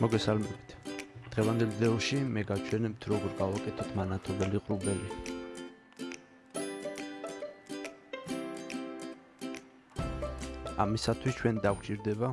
მოგესალმებით. დღევანდელ ვიდეოში მე გაჩვენებთ როგორ გავაკეთოთ მანათობელი ყრუბელი. ამისათვის ჩვენ დაგვჭირდება